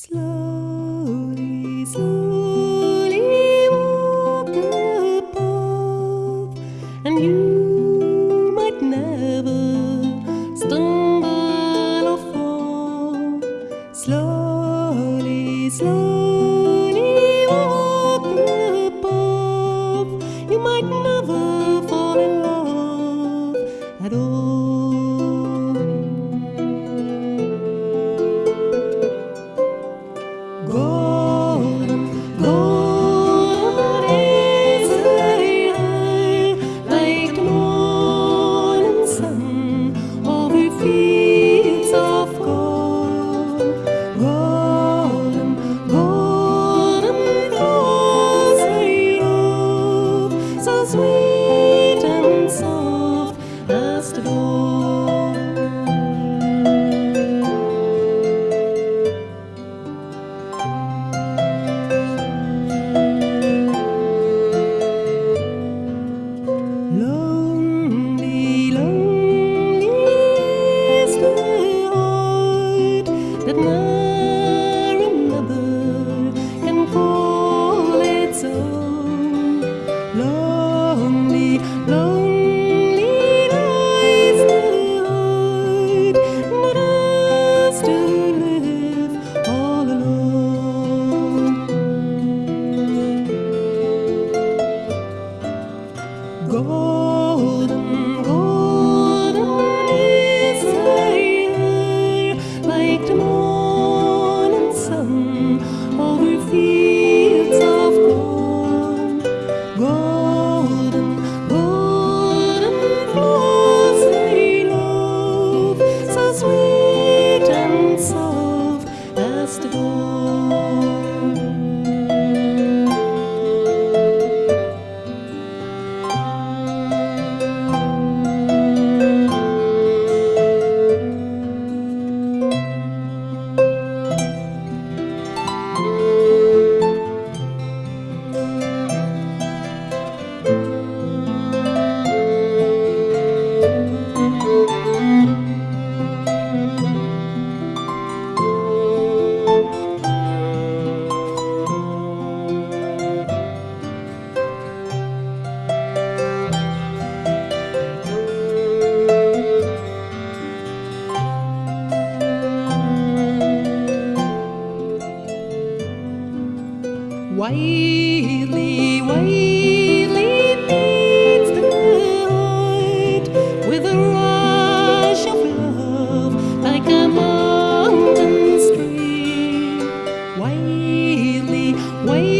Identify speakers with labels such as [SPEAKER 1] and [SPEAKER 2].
[SPEAKER 1] Slowly, slowly walk the path, and you might never stumble or fall. Slowly. Wiley, Wiley leads the night with a rush of love like a mountain stream. Wiley, Wiley.